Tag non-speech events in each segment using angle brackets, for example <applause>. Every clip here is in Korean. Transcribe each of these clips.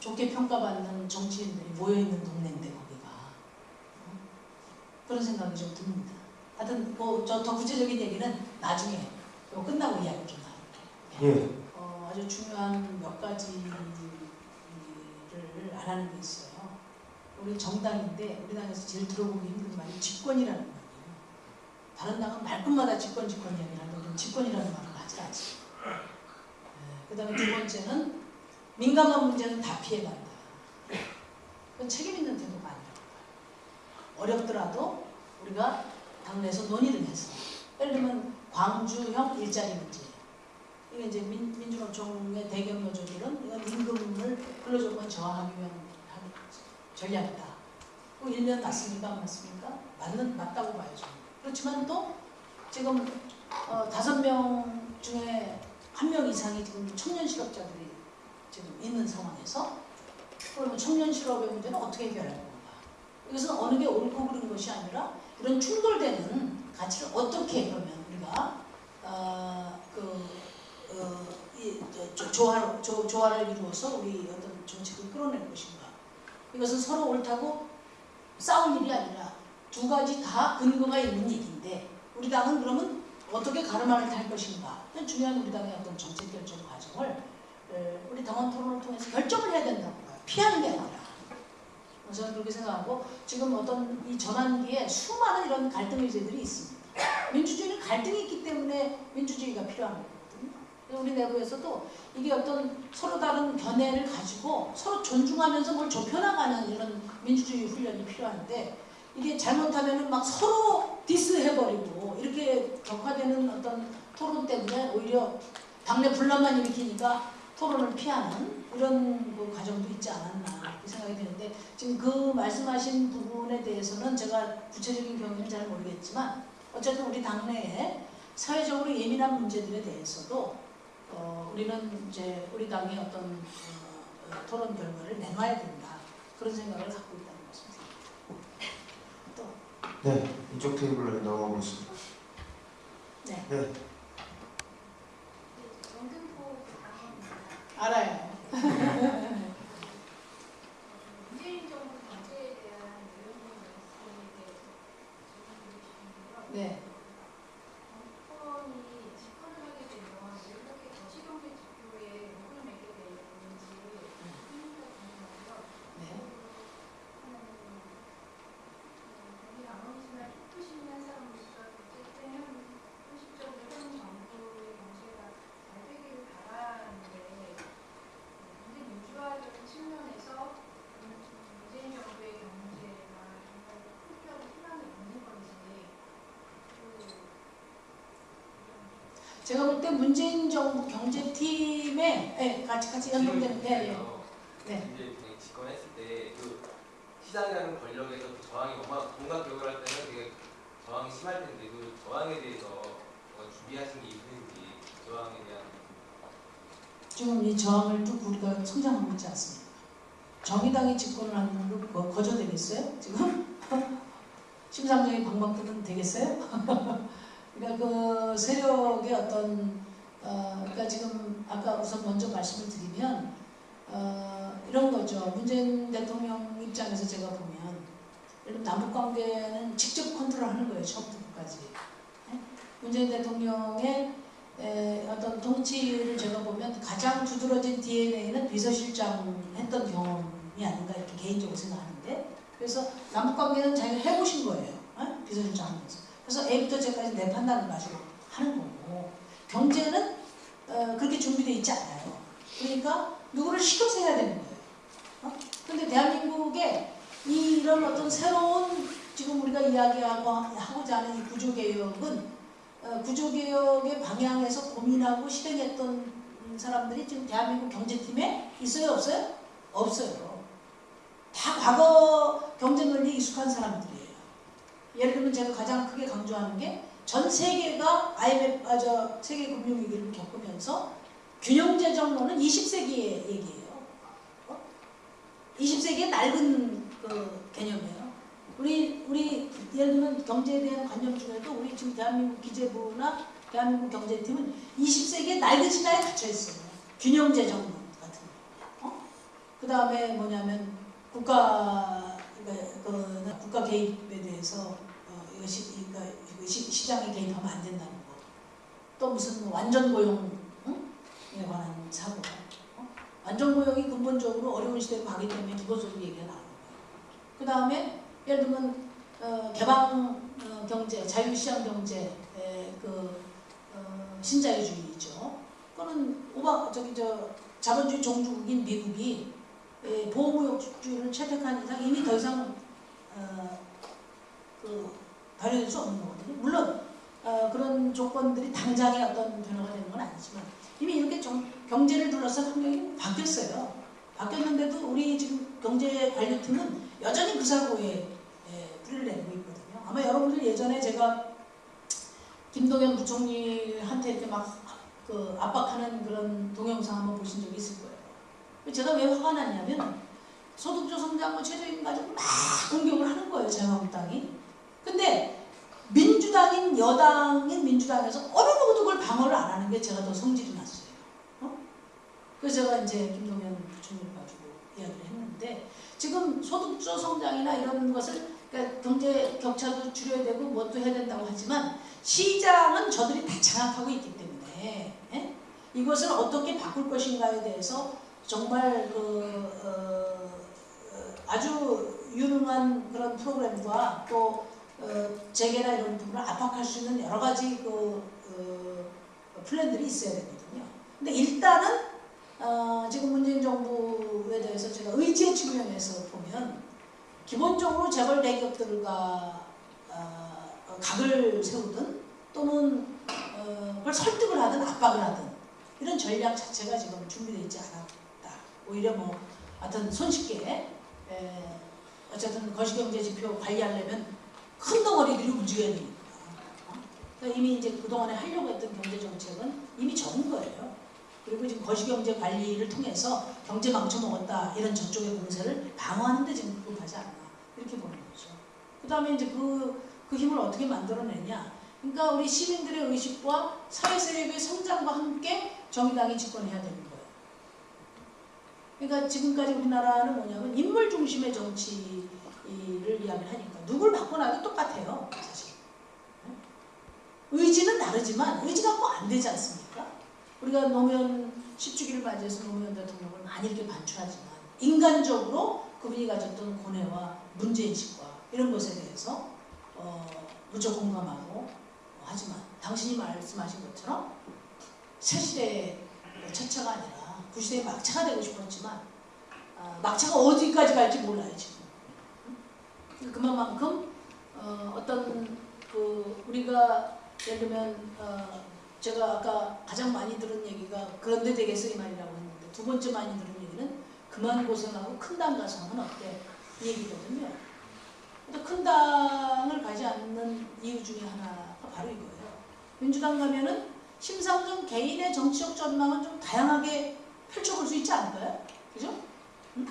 좋게 평가받는 정치인들이 모여있는 동네인데 거기가 어? 그런 생각이 좀 듭니다. 하여튼 뭐 저 더 구체적인 얘기는 나중에 이거 끝나고 이야기 좀 나눌게요. 예. 어, 아주 중요한 몇 가지를 안 하는 게 있어요. 우리 정당인데 우리 당에서 제일 들어보기 힘든 말이 집권이라는 말이에요. 다른 당은 말끝마다 집권 집권 이야기를 하는데 우리는 집권이라는 말을 하지 않지. 그 다음에 두 번째는 민감한 문제는 다 피해간다. 책임 있는 태도가 아니라고 봐요. 어렵더라도 우리가 당내에서 논의를 해서 예를 들면 광주형 일자리 문제 이게 이제 민, 민주노총의 대경 노조들은 이건 임금을 근로조건 저하하기 위한 한 전략이다. 그 일면 맞습니까? 안 맞습니까? 맞는, 맞다고 봐야죠. 그렇지만 또 지금 어, 다섯 명 중에 한 명 이상이 지금 청년 실업자들이 지금 있는 상황에서 그러면 청년 실업의 문제는 어떻게 해결할 건가? 이것은 어느 게 옳고 그른 것이 아니라 이런 충돌되는 가치를 어떻게 그러면 우리가 어, 그 어, 이, 저, 조화, 조, 조화를 이루어서 우리 어떤 정책을 끌어낼 것인가. 이것은 서로 옳다고 싸울 일이 아니라 두 가지 다 근거가 있는 얘기인데 우리 당은 그러면 어떻게 가르마를 탈 것인가. 중요한 우리 당의 어떤 정책 결정 과정을 우리 당원 토론을 통해서 결정을 해야 된다고 봐요. 피하는 게 아니라. 저는 그렇게 생각하고 지금 어떤 이 전환기에 수많은 이런 갈등 의제들이 있습니다. 민주주의는 갈등이 있기 때문에 민주주의가 필요한 거거든요. 우리 내부에서도 이게 어떤 서로 다른 견해를 가지고 서로 존중하면서 뭘 좁혀나가는 이런 민주주의 훈련이 필요한데 이게 잘못하면은 막 서로 디스해버리고 이렇게 격화되는 어떤 토론 때문에 오히려 당내 분란만 일으키니까 토론을 피하는 이런 그 과정도 있지 않았나 이렇게 생각이 드는데 지금 그 말씀하신 부분에 대해서는 제가 구체적인 경우는 잘 모르겠지만 어쨌든 우리 당내에 사회적으로 예민한 문제들에 대해서도 어, 우리는 이제 우리 당의 어떤 어, 토론 결과를 내놔야 된다 그런 생각을 갖고 있다는 것입니다. 또 네, 이쪽 테이블로 넘어가 보겠습니다. 네. 네. 영등포 강원입니다. 알아요. 문재인 정부 경제에 대한 내용의 말씀에 대해서 질문드리시는데요. 네. 정권이 집권을 하게 되면 왜 이렇게 거시경제 지표에 목을 매게 되는지 의미가 궁금하고요. 네. 거기 나머지만 힘드시는 사람으로서 어쨌든 현- 현실적으로 현 정부의 경제가 잘 되기를 바라는데 문제 민주화적인 측면에서 문재인 정부의 경제가 정말 풀려고 희망이 없는 건지 그 제가 볼 때 문재인 정부 경제팀에 네, 같이 같이 연동되는 네, 네. 네. 이제 집권했을 때 그 시장이라는 권력에서 그 저항이 뭔가 뭔가 기억을 할 때는 되게 저항이 심할 텐데 그 저항에 대해서 준비하신 게 있는지 그 저항에 대한 지금 이 저항을 쭉 우리가 성장하고 있지 않습니까? 정의당이 집권을 하는 거 거저 되겠어요? 지금? <laughs> 심상정이 방방 뜨면 되겠어요? <laughs> 그러니까 그 세력의 어떤 어, 그러니까 지금 아까 우선 먼저 말씀을 드리면 어, 이런 거죠. 문재인 대통령 입장에서 제가 보면 예를 들면 남북 관계는 직접 컨트롤하는 거예요. 처음부터 끝까지. 네? 문재인 대통령의 에, 어떤 통치를 제가 보면 가장 두드러진 DNA는 비서실장 했던 경험이 아닌가 이렇게 개인적으로 생각하는데 그래서 남북 관계는 자기가 해보신 거예요. 어? 비서실장 하면서. 그래서 A부터 Z까지 내 판단을 가지고 하는 거고 경제는 어, 그렇게 준비되어 있지 않아요. 그러니까 누구를 시켜서 해야 되는 거예요. 어? 근데 대한민국에 이 이런 어떤 새로운 지금 우리가 이야기하고 하고자 하는 이 구조개혁은 어, 구조개혁의 방향에서 고민하고 실행했던 사람들이 지금 대한민국 경제팀에 있어요 없어요? 없어요. 다 과거 경제 논리에 익숙한 사람들이에요. 예를 들면 제가 가장 크게 강조하는 게 전 세계가 IMF, 아, 저 세계 금융위기를 겪으면서 균형재정론은 20세기의 얘기예요. 어? 20세기의 낡은 그 개념이에요. 우리 우리 예를 들면 경제에 대한 관념 중에도 우리 지금 대한민국 기재부나 대한민국 경제팀은 20세기의 낡은 신화에 갇혀 있어요. 균형재정론 같은 거. 어? 그 다음에 뭐냐면 국가 그, 그 국가 개입에 대해서 어, 이것이 그러니까 시, 시장에 개입하면 안 된다는 거. 또 무슨 완전 고용에 관한 사고. 어? 완전 고용이 근본적으로 어려운 시대로 가기 때문에 기본적으로 얘기가 나오는 거예요. 그 다음에 예를 들면 어, 개방 어, 경제, 자유시장 경제, 에, 그 어, 신자유주의죠. 그거는 오바 저기 저 자본주의 종주국인 미국이 에, 보호무역주의를 채택한 이상 이미 더 이상 어, 그 발휘될 수 없는 거거든요. 물론 어, 그런 조건들이 당장에 어떤 변화가 되는 건 아니지만 이미 이렇게 정, 경제를 둘러싼 환경이 바뀌었어요. 바뀌었는데도 우리 지금 경제 관료팀은 여전히 그 사고에 에, 뿌리를 내고 있거든요. 아마 여러분들 예전에 제가 김동연 부총리한테 이렇게 막 그 압박하는 그런 동영상 한번 보신 적이 있을 거예요. 제가 왜 화가 났냐면 소득주 성장, 뭐 최저임금 가지고 막 공격을 하는 거예요, 자유한국당이. 근데 민주당인 여당인 민주당에서 어느 누구도 그걸 방어를 안 하는 게 제가 더 성질이 났어요. 어? 그래서 제가 이제 김동연 부총리를 가지고 이야기를 했는데 지금 소득주 성장이나 이런 것을 그러니까 경제 격차도 줄여야 되고 뭣도 해야 된다고 하지만 시장은 저들이 다 장악하고 있기 때문에 예? 이것을 어떻게 바꿀 것인가에 대해서 정말 그 어, 어, 아주 유능한 그런 프로그램과 또 어, 재계나 이런 부분을 압박할 수 있는 여러 가지 그 어, 플랜들이 있어야 되거든요. 근데 일단은 어, 지금 문재인 정부에 대해서 제가 의지의 측면에서 보면 기본적으로 재벌 대기업들과 어, 어, 각을 세우든 또는 어, 그걸 설득을 하든 압박을 하든 이런 전략 자체가 지금 준비되어 있지 않았다. 오히려 뭐 하여튼 손쉽게 에, 어쨌든 거시경제 지표 관리하려면 큰 덩어리들이 움직여야. 어? 그러니까 이미 이제 그동안에 하려고 했던 경제 정책은 이미 적은 거예요. 그리고 지금 거시경제 관리를 통해서 경제 망쳐먹었다 이런 저쪽의 공세를 방어하는 데 지금 급하지 않나 이렇게 보는 거죠. 그 다음에 이제 그, 그 힘을 어떻게 만들어내냐. 그러니까 우리 시민들의 의식과 사회 세력의 성장과 함께 정의당이 집권해야 거예요. 그러니까 지금까지 우리나라는 뭐냐면 인물 중심의 정치를 이야기를 하니까 누굴 바꿔놔도 똑같아요. 사실. 의지는 다르지만 의지가 뭐안 되지 않습니까? 우리가 노무현 10주기를 맞이해서 노무현 대통령을 많이 이렇게 반출하지만 인간적으로 그분이 가졌던 고뇌와 문제인식과 이런 것에 대해서 어, 무척 공감하고 어, 하지만 당신이 말씀하신 것처럼 새 시대의 첫차가 아니라 구시대의 막차가 되고 싶었지만 아, 막차가 어디까지 갈지 몰라요 지금 응? 그만큼 어, 어떤 그 우리가 예를 들면 어, 제가 아까 가장 많이 들은 얘기가 그런데 되겠어 이 말이라고 했는데 두 번째 많이 들은 얘기는 그만 고생하고 큰 당 가서 하면 어때 이 얘기거든요. 큰 당을 가지 않는 이유 중에 하나가 바로 이거예요. 민주당 가면은 심상정 개인의 정치적 전망은 좀 다양하게 펼쳐볼 수 있지 않을까요? 그죠? 응?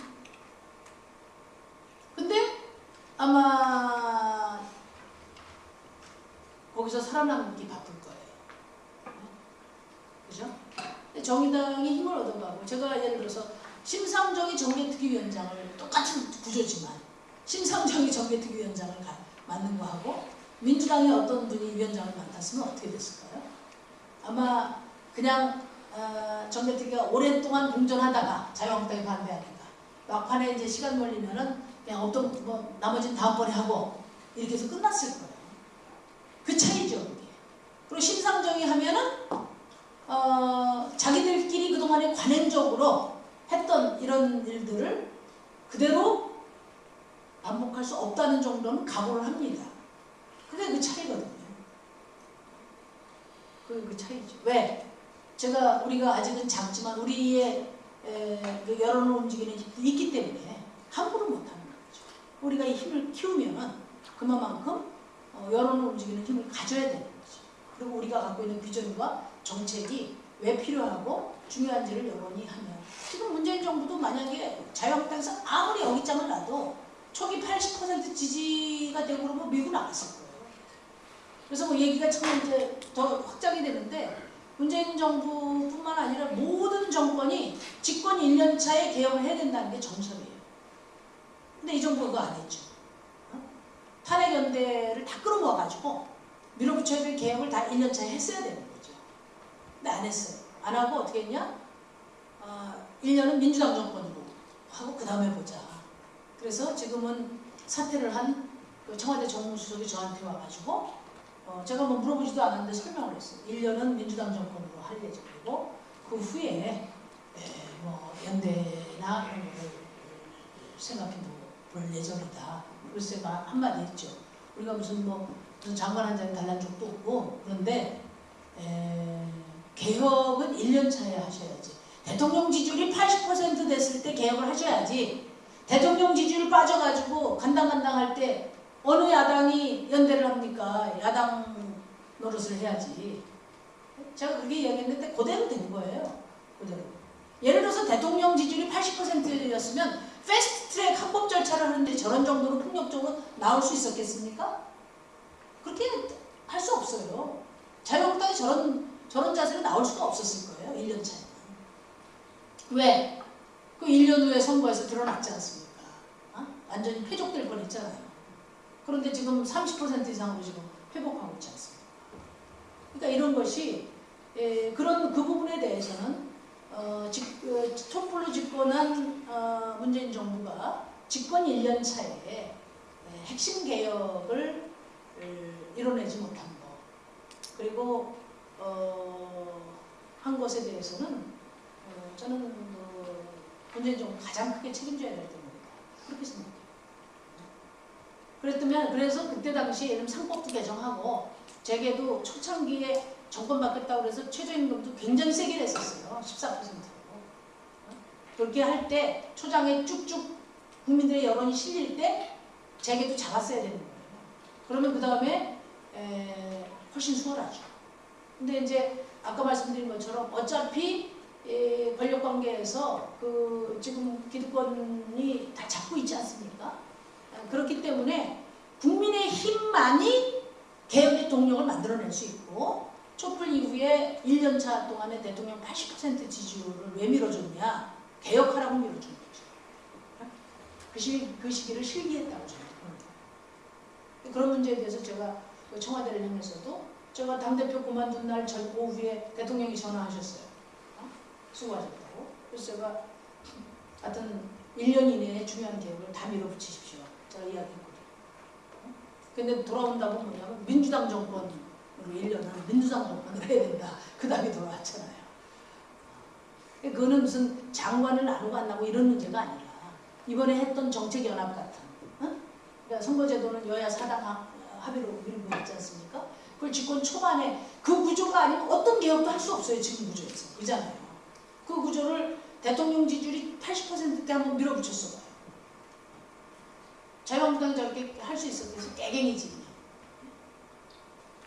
근데 아마 거기서 살아남기 바쁠 거예요. 그죠? 정의당이 힘을 얻어가고 제가 예를 들어서 심상정이 정계특위위원장을 똑같은 구조지만 심상정이 정계특위위원장을 가, 맡는 거하고 민주당의 어떤 분이 위원장을 맡았으면 어떻게 됐을까요? 아마 그냥 어, 정계특위가 오랫동안 공존하다가 자유한국당이 반대하니까 막판에 이제 시간 걸리면은 그냥 어떤 뭐 나머지는 다음번에 하고 이렇게 해서 끝났을 거예요. 그 차이죠 그게. 그리고 심상정이 하면은 어, 자기들끼리 그동안에 관행적으로 했던 이런 일들을 그대로 반복할 수 없다는 정도는 각오를 합니다. 그게 그 차이거든요. 그게 그 차이죠. 왜? 제가 우리가 아직은 작지만 우리의 에, 그 여론을 움직이는 힘이 있기 때문에 함부로 못하는 거죠. 우리가 이 힘을 키우면은 그만큼 어, 여론을 움직이는 힘을 가져야 되는 거죠. 그리고 우리가 갖고 있는 비전과 정책이 왜 필요하고 중요한지를 여론이 하면 지금 문재인 정부도 만약에 자유한국당에서 아무리 여기장을 놔도 초기 80% 지지가 되고 그러면 미국 나갔을 거예요. 그래서 뭐 얘기가 참 이제 더 확장이 되는데 문재인 정부뿐만 아니라 모든 정권이 집권 1년 차에 개혁을 해야 된다는 게 정설이에요. 근데 이 정부가 그거 안 했죠. 어? 탄핵 연대를 다 끌어모아가지고 밀어붙여야 될 개혁을 다 1년 차에 했어야 되는 거죠. 근데 안 했어요. 안 하고 어떻게 했냐? 어, 1년은 민주당 정권으로 하고 그 다음에 보자. 그래서 지금은 사퇴를 한그 청와대 정무수석이 저한테 와가지고 어, 제가 뭐 물어보지도 않았는데 설명을 했어요. 1년은 민주당 정권으로 할 예정이고 그 후에 에, 뭐 연대나 이런 거를 생각해 볼 예정이다. 제가 한마디 했죠. 우리가 무슨 뭐 무슨 장관 한 자리 달란 적도 없고 그런데 에, 개혁은 1년 차에 하셔야지. 대통령 지지율이 80% 됐을 때 개혁을 하셔야지. 대통령 지지율 빠져가지고 간당간당할 때 어느 야당이 연대를 합니까? 야당 노릇을 해야지. 제가 그렇게 이야기했는데 그대로 된 거예요. 그대로. 예를 들어서 대통령 지지율이 80%였으면 패스트트랙 합법 절차를 하는데 저런 정도로 폭력적으로 나올 수 있었겠습니까? 그렇게 할 수 없어요. 자유한국당이 저런 저런 자세로 나올 수가 없었을 거예요. 1년 차에. 왜? 그 1년 후에 선거에서 드러났지 않습니까? 어? 완전히 회족될 뻔했잖아요. 그런데 지금 30% 이상으로 지금 회복하고 있지 않습니까? 그러니까 이런 것이 에, 그런 그 부분에 대해서는 어, 집, 어, 촛불로 집권한 어, 문재인 정부가 집권 1년 차에 에, 핵심 개혁을 에, 이뤄내지 못한 것 그리고 어, 한 것에 대해서는 어, 저는 그 문재인 정부 가장 크게 책임져야 될 겁니다. 그렇게 생각해요. 그랬더면 그래서 그때 당시에 이름 상법도 개정하고 제게도 초창기에 정권 바뀌었다고 그래서 최저임금도 굉장히 세게 냈었어요. 14%로. 그렇게 할 때 초장에 쭉쭉 국민들의 여론이 실릴 때 제게도 잡았어야 되는 거예요. 그러면 그 다음에 훨씬 수월하죠. 근데 이제 아까 말씀드린 것처럼 어차피 에, 권력 관계에서 그 지금 기득권이 다 잡고 있지 않습니까? 아, 그렇기 때문에 국민의 힘만이 개혁의 동력을 만들어낼 수 있고 촛불 이후에 1년차 동안에 대통령 80% 지지율을 왜 밀어줬냐? 개혁하라고 밀어준 거죠. 그, 시, 그 시기를 실기했다고 생각합니다. 그런 문제에 대해서 제가 그 청와대를 향해서도 제가 당대표 그만둔 날 전 오후에 대통령이 전화하셨어요. 어? 수고하셨다고. 그래서 제가 하여튼 1년 이내에 중요한 개혁을 다 밀어붙이십시오. 제가 이야기했거든요. 어? 근데 돌아온다고 뭐냐면 민주당 정권으로 1년은 민주당 정권으로 해야 된다. 그 다음에 돌아왔잖아요. 그거는 무슨 장관을 나누고 안 나고 이런 문제가 아니라 이번에 했던 정책연합 같은 어? 그러니까 선거제도는 여야 사당 합- 합의로 밀고 있지 않습니까? 그걸 집권 초반에 그 구조가 아니면 어떤 개혁도 할 수 없어요. 지금 구조에서. 그잖아요. 그 구조를 대통령 지지율이 80%대 한번 밀어붙였어 봐요. 자유한국당이 저렇게 할 수 있었겠어? 깨갱이지.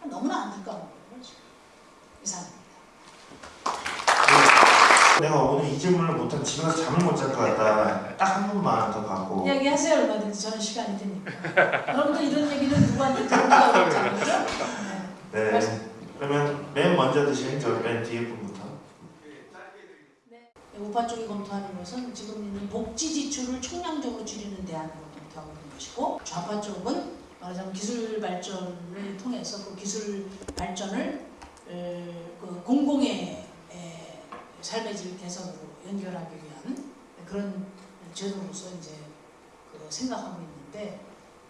너무나 안타까운 거예요. 지금. 이상합니다. 내가 오늘 이 질문을 못한 집에 가서 잠을 못 잘 것 같다. 딱한 분만 더 받고. 이야기하세요 얼마든지 저는 시간이 되니까. 여러분들 이런 얘기는 누구한테 어렵잖아요. 그죠? 네. 네. 그러면 맨 먼저 드시는 저맨 뒤에 분부터. 네, 우파 쪽이 검토하는 것은 지금 있는 복지 지출을 총량적으로 줄이는 대안으로 검토하고 있는 것이고 좌파 쪽은 말하자면 기술 발전을 통해서 그 기술 발전을 에, 그 공공의 에, 삶의 질 개선으로 연결하기 위한 그런 제도로서 이제 그 생각하고 있는데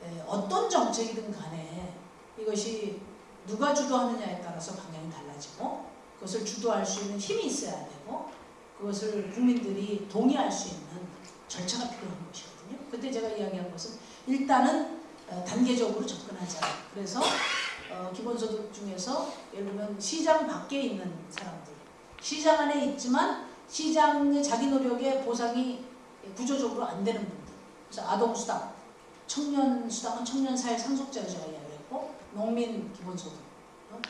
에, 어떤 정책이든 간에 이것이 누가 주도하느냐에 따라서 방향이 달라지고 그것을 주도할 수 있는 힘이 있어야 되고 그것을 국민들이 동의할 수 있는 절차가 필요한 것이 거든요. 그때 제가 이야기한 것은 일단은 어, 단계적으로 접근하자. 그래서 어, 기본소득 중에서 예를 들면 시장 밖에 있는 사람들, 시장 안에 있지만 시장의 자기 노력의 보상이 구조적으로 안 되는 분들. 그래서 아동수당, 청년수당은 청년사회 상속자로 제가 이야기를 했고 농민 기본소득, 어?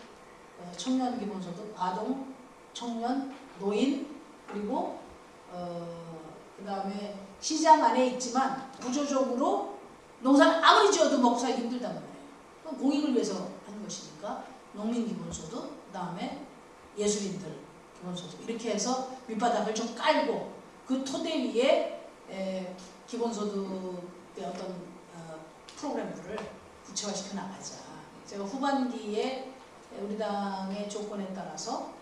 어, 청년 기본소득, 아동, 청년, 노인, 그리고 어, 그 다음에 시장 안에 있지만 구조적으로 농사를 아무리 지어도 먹고 살기 힘들단 말이에요. 공익을 위해서 하는 것이니까 농민 기본소득, 그 다음에 예술인들 기본소득 이렇게 해서 밑바닥을 좀 깔고 그 토대 위에 에, 기본소득의 어떤 어, 프로그램들을 구체화시켜 나가자. 제가 후반기에 우리 당의 조건에 따라서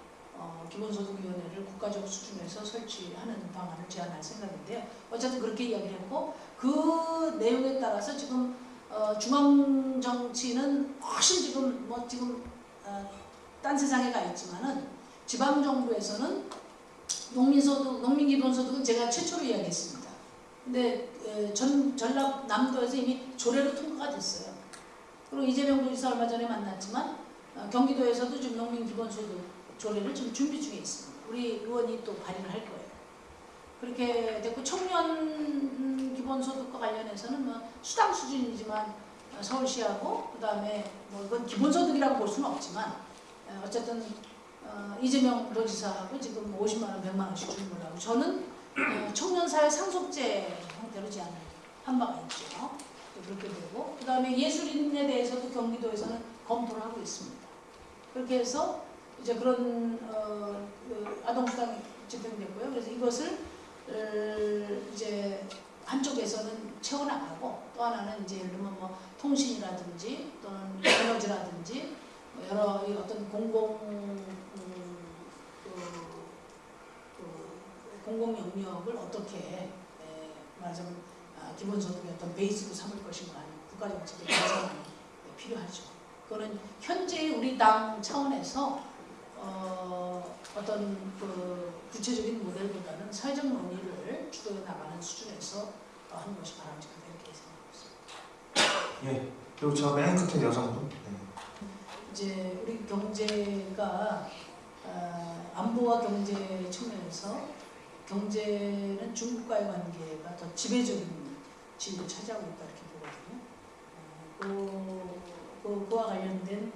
어, 기본소득위원회를 국가적 수준에서 설치하는 방안을 제안할 생각인데요. 어쨌든 그렇게 이야기를 했고 그 내용에 따라서 지금 어, 중앙 정치는 훨씬 지금 뭐 지금 어, 딴 세상에 가 있지만은 지방 정부에서는 농민소득, 농민기본소득은 제가 최초로 이야기했습니다. 근데 에, 전 전남 남도에서 이미 조례로 통과가 됐어요. 그리고 이재명 도지사 얼마 전에 만났지만 어, 경기도에서도 지금 농민기본소득 조례를 지금 준비 중에 있습니다. 우리 의원이 또 발의를 할 거예요. 그렇게 됐고 청년 기본소득과 관련해서는 뭐 수당 수준이지만 어, 서울시하고 그 다음에 뭐 이건 기본소득이라고 볼 수는 없지만 어, 어쨌든 어, 이재명 도지사하고 지금 50만 원, 100만 원씩 주는 걸로 하고 저는 어, 청년사회 상속제 형태로 제안을 한 바가 있죠. 또 그렇게 되고 그 다음에 예술인에 대해서도 경기도에서는 검토를 하고 있습니다. 그렇게 해서 이제 그런 어, 그 아동수당이 집행됐고요. 그래서 이것을 을 이제 한쪽에서는 채워나가고 또 하나는 이제 예를 들면 뭐 통신이라든지 또는 에너지라든지 뭐 여러 이 어떤 공공 음, 그, 그 공공 영역을 어떻게 에, 말하자면 아, 기본소득의 어떤 베이스로 삼을 것인가 하는 국가정책의 개선이 필요하죠. 그거는 현재 우리 당 차원에서 어, 어떤 그 구체적인 모델보다는 사회적 논의를 주도해 나가는 수준에서 어, 하는 것이 바람직하다 이렇게 생각합니다. 예. 그리고 저 맨 끝에 여성분. 네. 이제 우리 경제가 어, 안보와 경제 측면에서 경제는 중국과의 관계가 더 지배적인 지위를 차지하고 있다 이렇게 보거든요. 어, 그, 그, 그와 관련된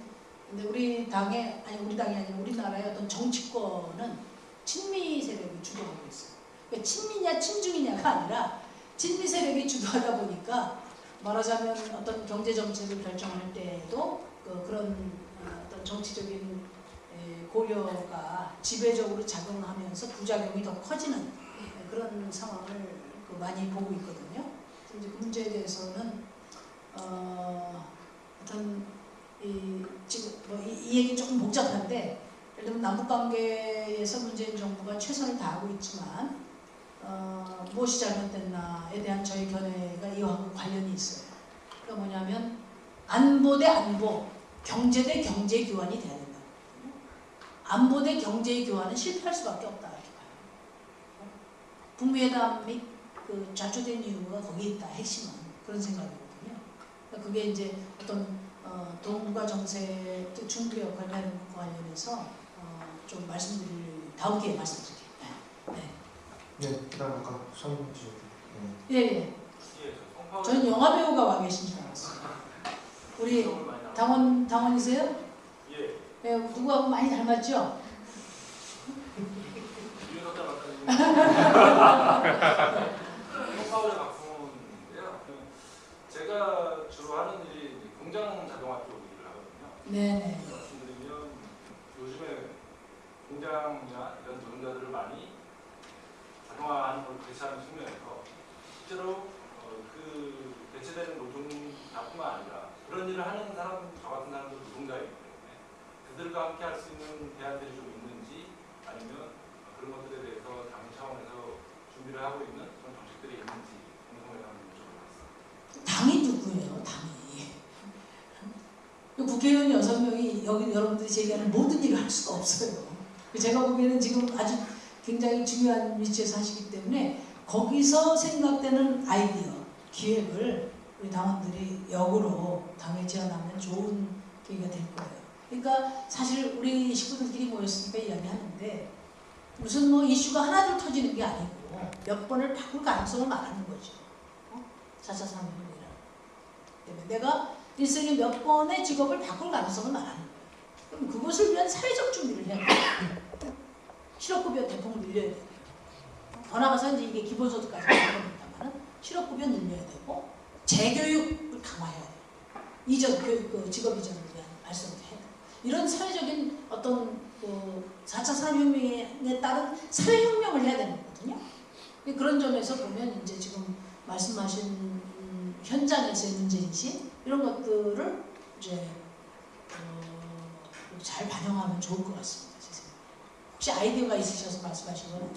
근데 우리 당의 아니 우리 당이 아니라 우리나라의 어떤 정치권은 친미 세력이 주도하고 있어요. 친미냐 친중이냐가 아니라 친미 세력이 주도하다 보니까 말하자면 어떤 경제 정책을 결정할 때에도 그 그런 어, 어떤 정치적인 에, 고려가 지배적으로 작용하면서 부작용이 더 커지는 에, 그런 상황을 그 많이 보고 있거든요. 이제 그 문제에 대해서는 어, 어떤 이 지금 뭐 이 이 얘기 조금 복잡한데 예를 들면 남북 관계에서 문재인 정부가 최선을 다하고 있지만 어, 무엇이 잘못됐나에 대한 저희 견해가 이와 관련이 있어요. 그러니까 뭐냐면 안보 대 안보, 경제 대 경제 교환이 돼야 된다. 안보 대 경제 교환은 실패할 수밖에 없다 이렇게 봐요. 북미회담 및그 좌초된 이유가 거기 있다. 핵심은 그런 생각이거든요. 그러니까 그게 이제 어떤 어, 동북아 정세, 또 중국의 역할을 하는 관련해서 어, 좀 말씀드릴 다음 기회에 말씀드릴게요. 네. 네. 그다음 아까 손주. 네. 예, 예. 예, 저 저는 영화 배우가 와 계신 줄 알았어요. 우리. 당원 당원이세요? 예, 예, 누구하고 많이 닮았죠? 제가 주로 하는 일이 공장 자동화 쪽 일을 하거든요. 네네. 말씀드리면 요즘에 공장이나 이런 노동자들을 많이 자동화하는 걸 대체하는 측면에서 실제로 어, 그 대체되는 노동자뿐만 아니라 그런 일을 하는 사람, 저 같은 사람도 노동자이기 때문에 그들과 함께 할 수 있는 대안들이 좀 있는지 아니면 그런 것들에 대해서 당 차원에서 준비를 하고 있는 그런 정책들이 있는지 궁금해서 한번 여쭤보겠습니다. 당이 누구예요? 당이. 그 국회의원 여섯 명이 여기 여러분들이 제기하는 모든 일을 할 수가 없어요. 제가 보기에는 지금 아주 굉장히 중요한 위치에서 하시기 때문에 거기서 생각되는 아이디어, 기획을 우리 당원들이 역으로 당에 제안하면 좋은 계기가 될 거예요. 그러니까 사실 우리 식구들끼리 모였으니까 이야기하는데 무슨 뭐 이슈가 하나둘 터지는 게 아니고 몇 번을 바꿀 가능성을 말하는 거죠. 어? 4차 산업혁명이라. 내가 일생에 몇 번의 직업을 바꿀 가능성을 말하는 거예요. 그럼 그것을 위한 사회적 준비를 해야 돼요. 실업급여 대폭 늘려야 돼요. 더 나가서 이제 이게 기본소득까지 가능합니다만 실업급여 늘려야 되고 재교육을 강화해야 돼요. 이전 교육, 그 직업 이전을 위한 해야 돼요. 이런 사회적인 어떤 그 4차 산업혁명에 따른 사회혁명을 해야 되는 거거든요. 그런 점에서 보면 이제 지금 말씀하신 음, 현장에서의 문제인식 이런 것들을 이제 어, 잘 반영하면 좋을 것 같습니다. 혹시 아이디어가 있으셔서 말씀하신 건 아니에요?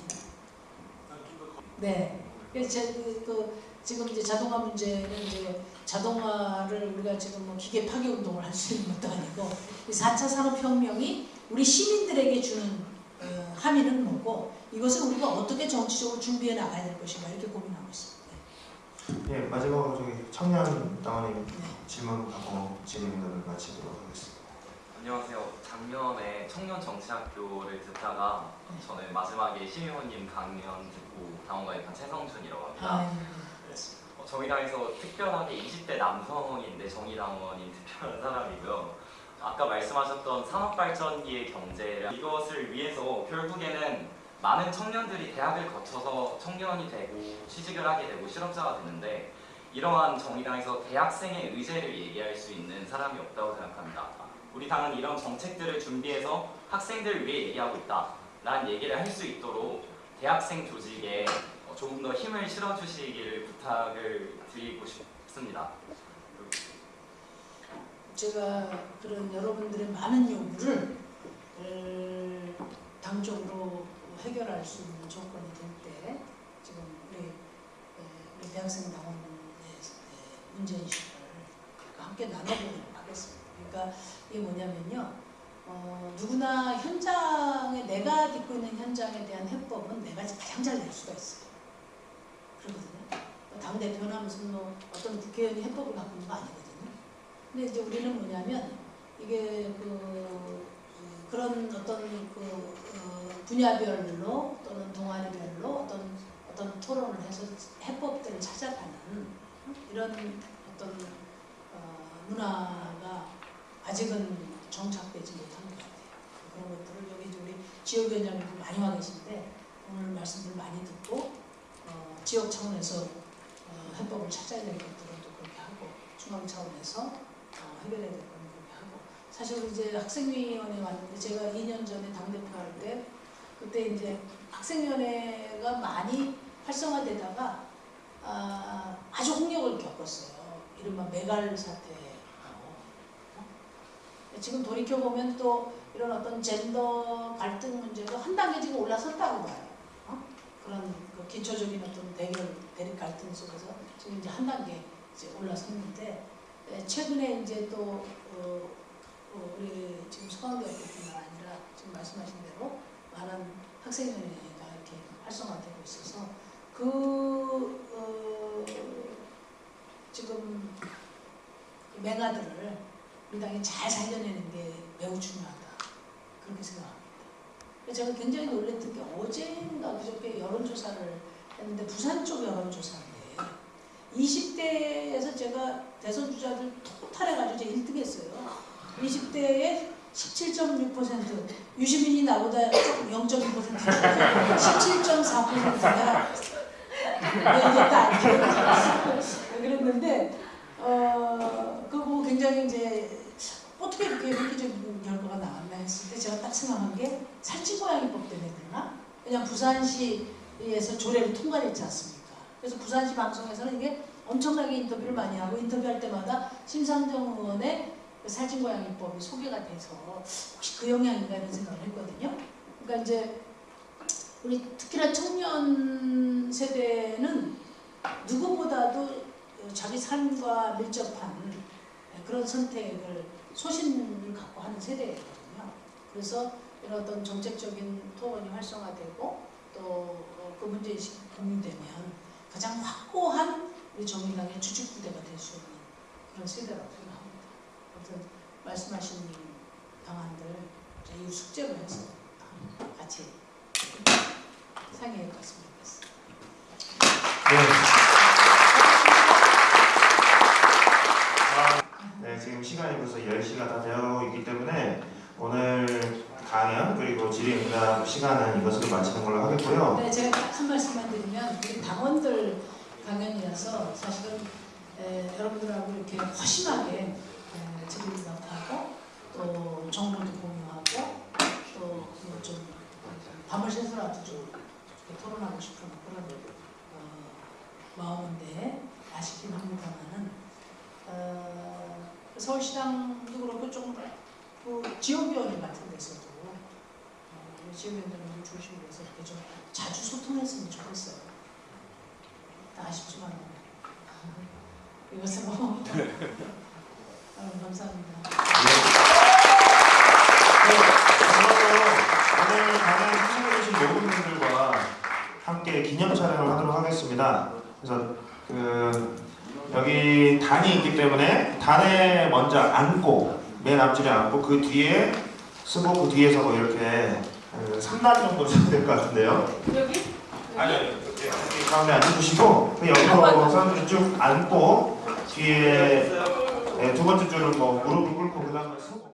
네. 그래서 제, 그, 그 지금 이제 자동화 문제는 이제 자동화를 우리가 지금 뭐 기계 파괴 운동을 할 수 있는 것도 아니고 이 4차 산업혁명이 우리 시민들에게 주는 어, 함의는 뭐고 이것을 우리가 어떻게 정치적으로 준비해 나가야 될 것인가 이렇게 고민하고 있습니다. 예, 마지막으로 저기 청년 당원님 네. 질문 받고 질의응답을 마치도록 하겠습니다. 안녕하세요. 작년에 청년 정치학교를 듣다가 네. 저는 마지막에 심의원님 강연 듣고 당원가입한 최성준이라고 합니다. 아, 네, 그렇습니다. 어, 정의당에서 특별하게 20대 남성인데 정의당원인 특별한 사람이고요. 아까 말씀하셨던 산업발전기의 경제 이것을 위해서 결국에는 많은 청년들이 대학을 거쳐서 청년이 되고 취직을 하게 되고 실업자가 되는데 이러한 정의당에서 대학생의 의제를 얘기할 수 있는 사람이 없다고 생각합니다. 우리 당은 이런 정책들을 준비해서 학생들을 위해 얘기하고 있다 라는 얘기를 할 수 있도록 대학생 조직에 어, 조금 더 힘을 실어주시기를 부탁을 드리고 싶습니다. 제가 그런 여러분들의 많은 요구를 을 당적으로 해결할 수 있는 조건이 될 때 지금 우리, 에, 우리 대학생 에, 문제인식을 함께 나눠보도록 하겠습니다. 그러니까 이게 뭐냐면요. 어, 누구나 현장에 내가 딛고 있는 현장에 대한 해법은 내가 가장 잘 낼 수가 있어요. 그러거든요. 당 대표나 무슨 뭐 어떤 국회의원이 해법을 갖고 있는 거 아니거든요. 근데 이제 우리는 뭐냐면 이게 그 음, 그런 어떤 그 어, 분야별로 또는 동아리별로 어떤 어떤 토론을 해서 해법들을 찾아가는 이런 어떤 어, 문화가 아직은 정착되지 못한 것 같아요. 그런 것들을 여기 우리 지역위원장님들 많이 와 계신데 오늘 말씀들 많이 듣고 어, 지역 차원에서 어, 해법을 찾아야 될 것들은 또 그렇게 하고 중앙 차원에서 어, 해결해야 될건 그렇게 하고 사실 이제 학생위원회 왔는데 제가 2년 전에 당대표 할 때 그때 이제 학생위원회가 많이 활성화되다가 아, 아주 홍역을 겪었어요. 이른바 메갈 사태하고 어? 지금 돌이켜 보면 또 이런 어떤 젠더 갈등 문제도 한 단계 지금 올라섰다고 봐요. 어? 그런 그 기초적인 어떤 대결 대립 갈등 속에서 지금 이제 한 단계 이제 올라섰는데 에, 최근에 이제 또 어, 어, 우리 지금 소강대학교뿐만 아니라 지금 말씀하신 대로 많은 학생회가 이렇게 활성화되고 있어서 그 어, 지금 그 맹아들을 우리 당이 잘 살려내는 게 매우 중요하다 그렇게 생각합니다. 제가 굉장히 놀랬던 게 어제인가 그저께 여론조사를 했는데 부산 쪽 여론조사인데 20대에서 제가 대선 주자들 토탈해가지고 제가 1등 했어요. 20대에 17.6% 유시민이 나보다 조금 0.2% 17.4%야 이겼다 <laughs> 그랬는데 어 그거 굉장히 이제 어떻게 이렇게 획기적인 결과가 나왔나 했을 때 제가 딱 생각한 게 살찐고양이법 때문에 그러나 그냥 부산시에서 조례를 통과했지 않습니까? 그래서 부산시 방송에서는 이게 엄청나게 인터뷰를 많이 하고 인터뷰할 때마다 심상정 의원의 그 살찐 고양이법이 소개가 돼서 혹시 그 영향인가 이런 생각을 했거든요. 그러니까 이제 우리 특히나 청년 세대는 누구보다도 자기 삶과 밀접한 그런 선택을 소신을 갖고 하는 세대거든요. 그래서 이런 어떤 정책적인 토론이 활성화되고 또 그 문제의식이 공유되면 가장 확고한 우리 정의당의 주축부대가 될 수 있는 그런 세대라고 생각합니다. 아무튼 말씀하신 방안들 이후 숙제로 해서 같이 상의해 봤으면 좋겠습니다. 네. 네, 지금 시간이 벌써 10시가 다 되어 있기 때문에 오늘 강연 그리고 질의응답 시간은 이것으로 마치는 걸로 하겠고요. 네, 제가 딱한 말씀만 드리면 우리 당원들 강연이라서 사실은 에, 여러분들하고 이렇게 허심하게 질의응답 하고 또 정보도 공유하고 또 좀 밤을 새서라도 좀 토론하고 싶은 그런 어, 마음인데 아쉽긴 합니다만은 어, 서울시당도 그렇고 좀 그 지역위원회 같은 데서도 어, 지역위원회를 중심으로 해서 이렇게 좀 자주 소통했으면 좋겠어요. 아쉽지만 이것은 뭐 어, 감사합니다. 네, 오늘 강연 참여해주신 모든 분들과 함께 기념 촬영을 하도록 하겠습니다. 그래서 그 여기 단이 있기 때문에 단에 먼저 앉고 맨 앞줄에 앉고 그 뒤에 쓰고 그 뒤에서 뭐 이렇게 그 3단 정도 써야 될 것 같은데요. 여기? 아니요, 여기 가운데 앉아주시고 그 옆으로 사람들이 쭉 앉고 뒤에 네, 두 번째 줄은 뭐 무릎을 꿇고 그 다음에 서고